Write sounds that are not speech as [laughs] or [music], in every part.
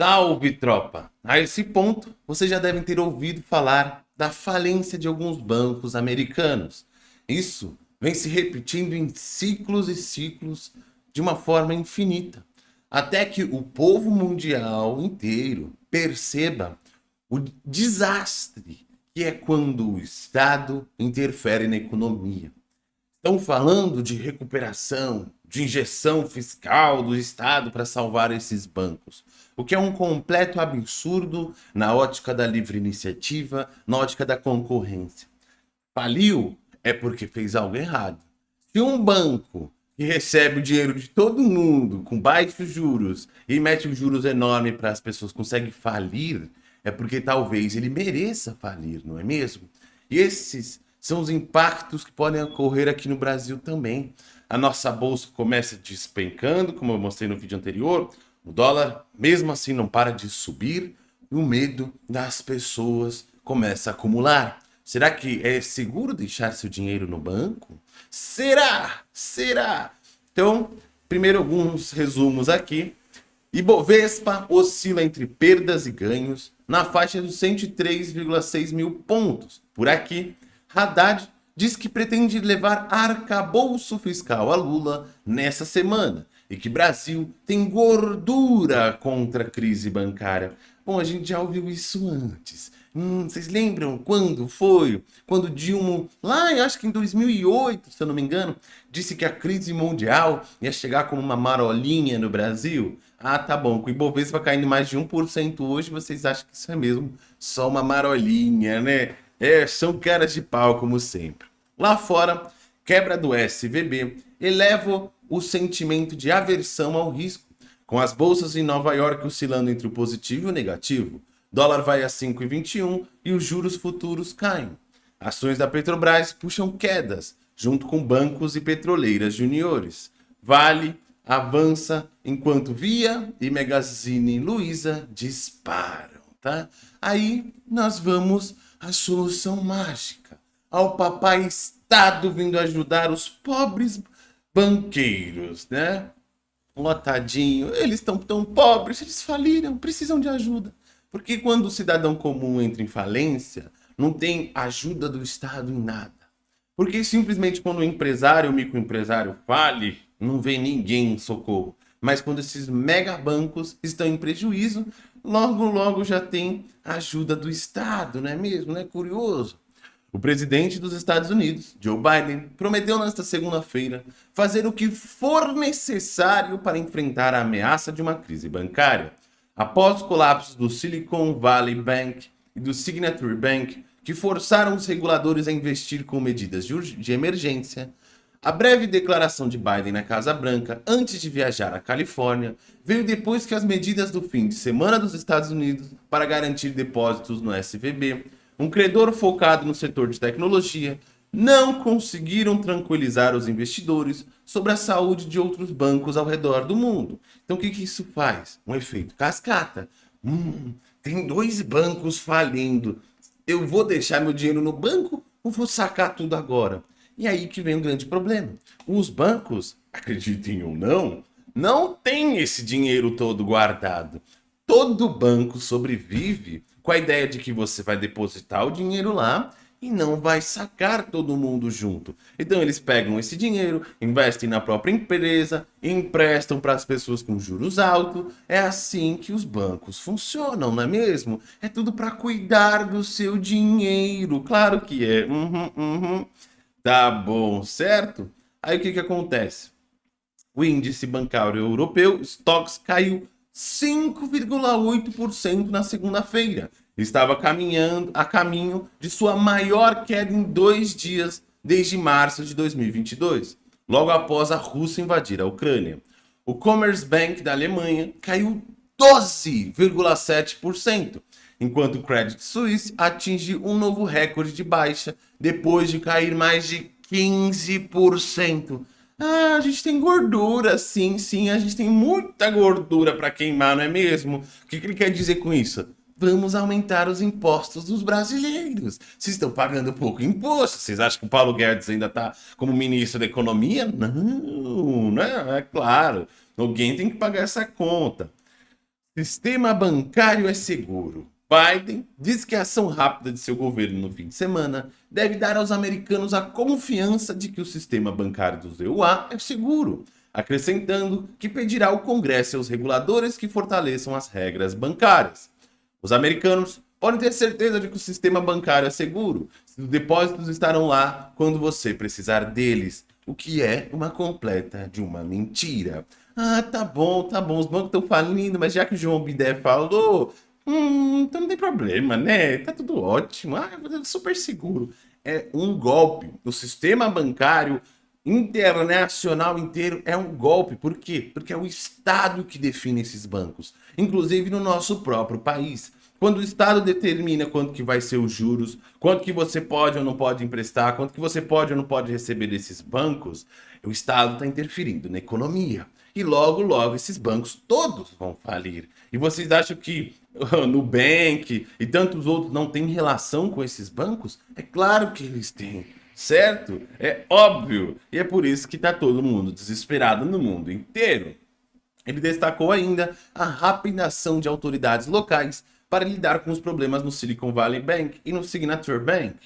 Salve, tropa! A esse ponto, vocês já devem ter ouvido falar da falência de alguns bancos americanos. Isso vem se repetindo em ciclos e ciclos de uma forma infinita, até que o povo mundial inteiro perceba o desastre que é quando o Estado interfere na economia. Estão falando de recuperação, de injeção fiscal do Estado para salvar esses bancos, o que é um completo absurdo na ótica da livre iniciativa, na ótica da concorrência. Faliu é porque fez algo errado. Se um banco que recebe o dinheiro de todo mundo com baixos juros e mete um juros enorme para as pessoas consegue falir, é porque talvez ele mereça falir, não é mesmo? E esses são os impactos que podem ocorrer aqui no Brasil também. A nossa bolsa começa despencando, como eu mostrei no vídeo anterior, o dólar mesmo assim não para de subir e o medo das pessoas começa a acumular. Será que é seguro deixar seu dinheiro no banco? Será? Será? Então, primeiro alguns resumos aqui. Ibovespa oscila entre perdas e ganhos na faixa dos 103,6 mil pontos. Por aqui, Haddad diz que pretende levar arcabouço fiscal a Lula nessa semana e que Brasil tem gordura contra a crise bancária. Bom, a gente já ouviu isso antes. Hum, vocês lembram quando foi? Quando Dilma, lá acho que em 2008, se eu não me engano, disse que a crise mundial ia chegar como uma marolinha no Brasil? Ah, tá bom, com o Ibovespa caindo mais de 1% hoje, vocês acham que isso é mesmo só uma marolinha, né? É, são caras de pau, como sempre. Lá fora, quebra do SVB eleva o sentimento de aversão ao risco, com as bolsas em Nova York oscilando entre o positivo e o negativo. Dólar vai a 5,21 e os juros futuros caem. Ações da Petrobras puxam quedas, junto com bancos e petroleiras juniores. Vale avança enquanto Via e Magazine Luiza disparam, tá? Aí nós vamos a solução mágica. Ao papai Estado vindo ajudar os pobres banqueiros, né? Lotadinho, eles estão tão pobres, eles faliram, precisam de ajuda. Porque quando o cidadão comum entra em falência, não tem ajuda do Estado em nada. Porque simplesmente quando o empresário, o microempresário fale, não vem ninguém em socorro. Mas quando esses mega bancos estão em prejuízo, logo, logo já tem ajuda do Estado, não é mesmo? Não é curioso? O presidente dos Estados Unidos, Joe Biden, prometeu nesta segunda-feira fazer o que for necessário para enfrentar a ameaça de uma crise bancária. Após os colapsos do Silicon Valley Bank e do Signature Bank, que forçaram os reguladores a investir com medidas de emergência, a breve declaração de Biden na Casa Branca antes de viajar à Califórnia veio depois que as medidas do fim de semana dos Estados Unidos para garantir depósitos no SVB, um credor focado no setor de tecnologia, não conseguiram tranquilizar os investidores sobre a saúde de outros bancos ao redor do mundo. Então o que, que isso faz? Um efeito cascata. Hum, tem dois bancos falindo. Eu vou deixar meu dinheiro no banco ou vou sacar tudo agora? E aí que vem o um grande problema. Os bancos, acreditem ou não, não tem esse dinheiro todo guardado. Todo banco sobrevive com a ideia de que você vai depositar o dinheiro lá e não vai sacar todo mundo junto. Então eles pegam esse dinheiro, investem na própria empresa, emprestam para as pessoas com juros altos. É assim que os bancos funcionam, não é mesmo? É tudo para cuidar do seu dinheiro. Claro que é. Uhum, uhum. Tá bom, certo? Aí o que, que acontece? O índice bancário europeu, Stocks, caiu 5,8% na segunda-feira. Estava caminhando a caminho de sua maior queda em dois dias desde março de 2022, logo após a Rússia invadir a Ucrânia. O Commerzbank da Alemanha caiu 12,7%, enquanto o Credit Suisse atinge um novo recorde de baixa depois de cair mais de 15%. Ah, a gente tem gordura, sim, sim, a gente tem muita gordura para queimar, não é mesmo? O que, que ele quer dizer com isso? Vamos aumentar os impostos dos brasileiros. Vocês estão pagando pouco imposto. Vocês acham que o Paulo Guedes ainda está como ministro da Economia? Não, né? É claro. Alguém tem que pagar essa conta. Sistema bancário é seguro. Biden diz que a ação rápida de seu governo no fim de semana deve dar aos americanos a confiança de que o sistema bancário dos EUA é seguro, acrescentando que pedirá ao Congresso e aos reguladores que fortaleçam as regras bancárias. Os americanos podem ter certeza de que o sistema bancário é seguro, os depósitos estarão lá quando você precisar deles, o que é uma completa de uma mentira. Ah, tá bom, tá bom, os bancos estão falindo, mas já que o João Bidé falou, hum, então não tem problema, né? Tá tudo ótimo, ah, é super seguro. É um golpe. O sistema bancário internacional inteiro é um golpe. Por quê? Porque é o Estado que define esses bancos, inclusive no nosso próprio país. Quando o Estado determina quanto que vai ser os juros, quanto que você pode ou não pode emprestar, quanto que você pode ou não pode receber desses bancos, o Estado está interferindo na economia. E logo, logo, esses bancos todos vão falir. E vocês acham que [laughs] Nubank e tantos outros não têm relação com esses bancos? É claro que eles têm, certo? É óbvio. E é por isso que está todo mundo desesperado no mundo inteiro. Ele destacou ainda a rápida ação de autoridades locais para lidar com os problemas no Silicon Valley Bank e no Signature Bank.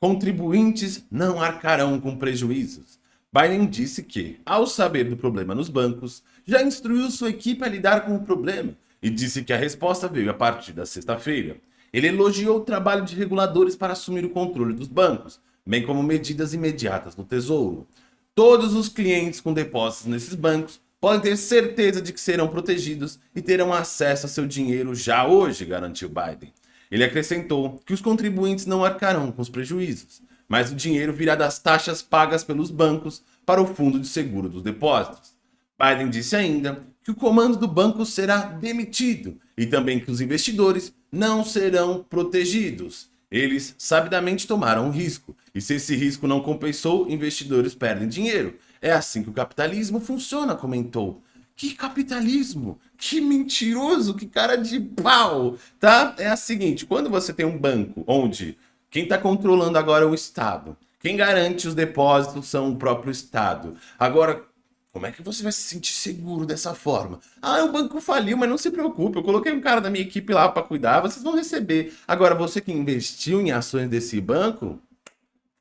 Contribuintes não arcarão com prejuízos. Biden disse que, ao saber do problema nos bancos, já instruiu sua equipe a lidar com o problema e disse que a resposta veio a partir da sexta-feira. Ele elogiou o trabalho de reguladores para assumir o controle dos bancos, bem como medidas imediatas do Tesouro. Todos os clientes com depósitos nesses bancos podem ter certeza de que serão protegidos e terão acesso a seu dinheiro já hoje, garantiu Biden. Ele acrescentou que os contribuintes não arcarão com os prejuízos, mas o dinheiro virá das taxas pagas pelos bancos para o Fundo de Seguro dos Depósitos. Biden disse ainda que o comando do banco será demitido e também que os investidores não serão protegidos. Eles sabidamente tomaram um risco, e se esse risco não compensou, investidores perdem dinheiro. É assim que o capitalismo funciona, comentou. Que capitalismo? Que mentiroso, que cara de pau, tá? É a seguinte, quando você tem um banco onde quem está controlando agora é o Estado, quem garante os depósitos são o próprio Estado. Agora, como é que você vai se sentir seguro dessa forma? Ah, o banco faliu, mas não se preocupe, eu coloquei um cara da minha equipe lá para cuidar, vocês vão receber. Agora, você que investiu em ações desse banco,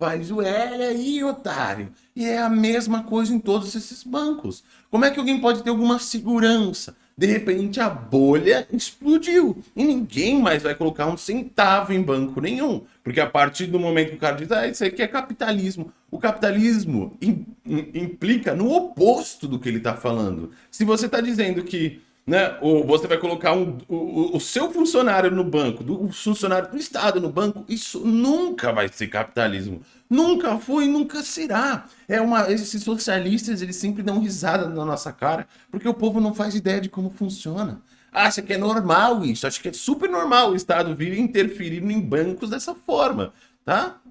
Faz o L aí, otário. E é a mesma coisa em todos esses bancos. Como é que alguém pode ter alguma segurança? De repente a bolha explodiu e ninguém mais vai colocar um centavo em banco nenhum. Porque a partir do momento que o cara diz, ah, isso aqui é capitalismo. O capitalismo implica no oposto do que ele está falando. Se você está dizendo que né? Ou você vai colocar um, o, o seu funcionário no banco, do, o funcionário do Estado no banco, isso nunca vai ser capitalismo. Nunca foi nunca será. É uma, esses socialistas, eles sempre dão risada na nossa cara, porque o povo não faz ideia de como funciona. Acha que é normal isso, acha que é super normal o Estado vir interferindo em bancos dessa forma, tá?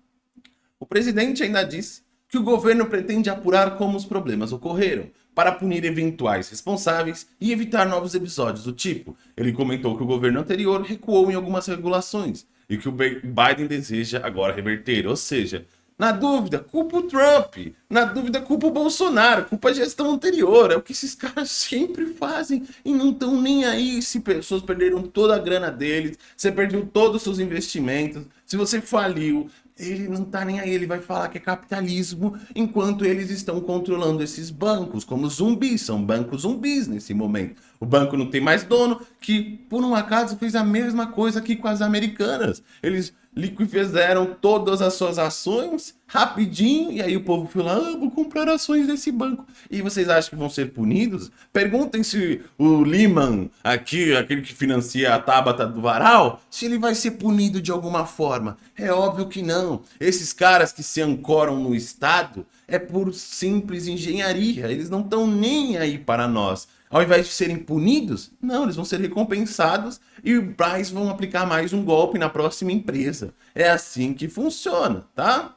O presidente ainda disse que o governo pretende apurar como os problemas ocorreram, para punir eventuais responsáveis e evitar novos episódios do tipo. Ele comentou que o governo anterior recuou em algumas regulações e que o Biden deseja agora reverter, ou seja, na dúvida, culpa o Trump. Na dúvida, culpa o Bolsonaro. Culpa a gestão anterior. É o que esses [laughs] caras sempre fazem. E não estão nem aí se pessoas perderam toda a grana deles. Você perdeu todos os seus investimentos. Se você faliu, ele não tá nem aí, ele vai falar que é capitalismo, enquanto eles estão controlando esses bancos como zumbis, são bancos zumbis nesse momento. O banco não tem mais dono, que por um acaso fez a mesma coisa aqui com as americanas. Eles liquidaram todas as suas ações rapidinho, e aí o povo foi lá, ah, vou comprar ações desse banco. E vocês acham que vão ser punidos? Perguntem se o Lehman, aqui, aquele que financia a Tabata do Varal, se ele vai ser punido de alguma forma. É óbvio que não. Esses caras que se ancoram no Estado é por simples engenharia, eles não estão nem aí para nós. Ao invés de serem punidos, não, eles vão ser recompensados e mais vão aplicar mais um golpe na próxima empresa. É assim que funciona, tá?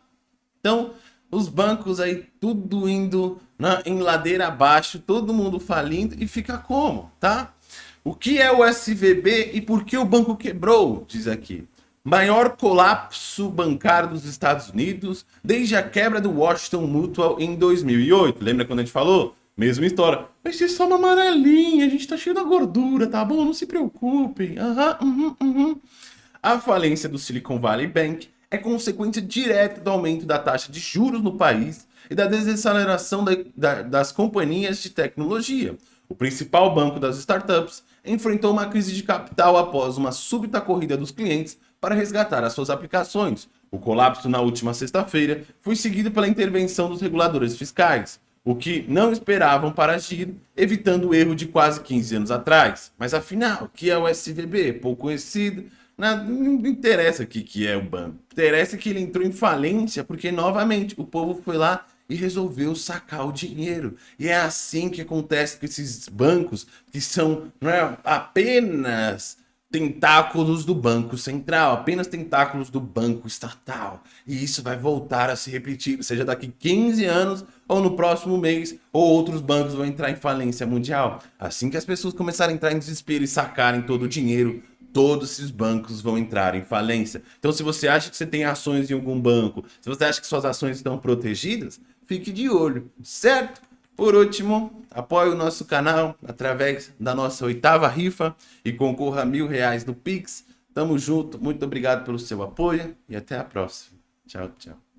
Então, os bancos aí tudo indo na, em ladeira abaixo, todo mundo falindo e fica como, tá? O que é o SVB e por que o banco quebrou? Diz aqui. Maior colapso bancário dos Estados Unidos desde a quebra do Washington Mutual em 2008. Lembra quando a gente falou? Mesma história. Vai ser só uma amarelinha, a gente tá cheio da gordura, tá bom? Não se preocupem. Uhum, uhum, uhum. A falência do Silicon Valley Bank é consequência direta do aumento da taxa de juros no país e da desaceleração da, da, das companhias de tecnologia. O principal banco das startups enfrentou uma crise de capital após uma súbita corrida dos clientes para resgatar as suas aplicações. O colapso na última sexta-feira foi seguido pela intervenção dos reguladores fiscais, o que não esperavam para agir, evitando o erro de quase 15 anos atrás. Mas afinal, o que é o SVB? Pouco conhecido, não, interessa o que, que é o banco. Interessa que ele entrou em falência porque, novamente, o povo foi lá e resolveu sacar o dinheiro. E é assim que acontece com esses bancos que são não é, apenas tentáculos do Banco Central, apenas tentáculos do Banco Estatal. E isso vai voltar a se repetir, seja daqui 15 anos ou no próximo mês, ou outros bancos vão entrar em falência mundial. Assim que as pessoas começarem a entrar em desespero e sacarem todo o dinheiro, todos esses bancos vão entrar em falência. Então se você acha que você tem ações em algum banco, se você acha que suas ações estão protegidas, fique de olho, certo? Por último, apoie o nosso canal através da nossa oitava rifa e concorra a mil reais no Pix. Tamo junto, muito obrigado pelo seu apoio e até a próxima. Tchau, tchau.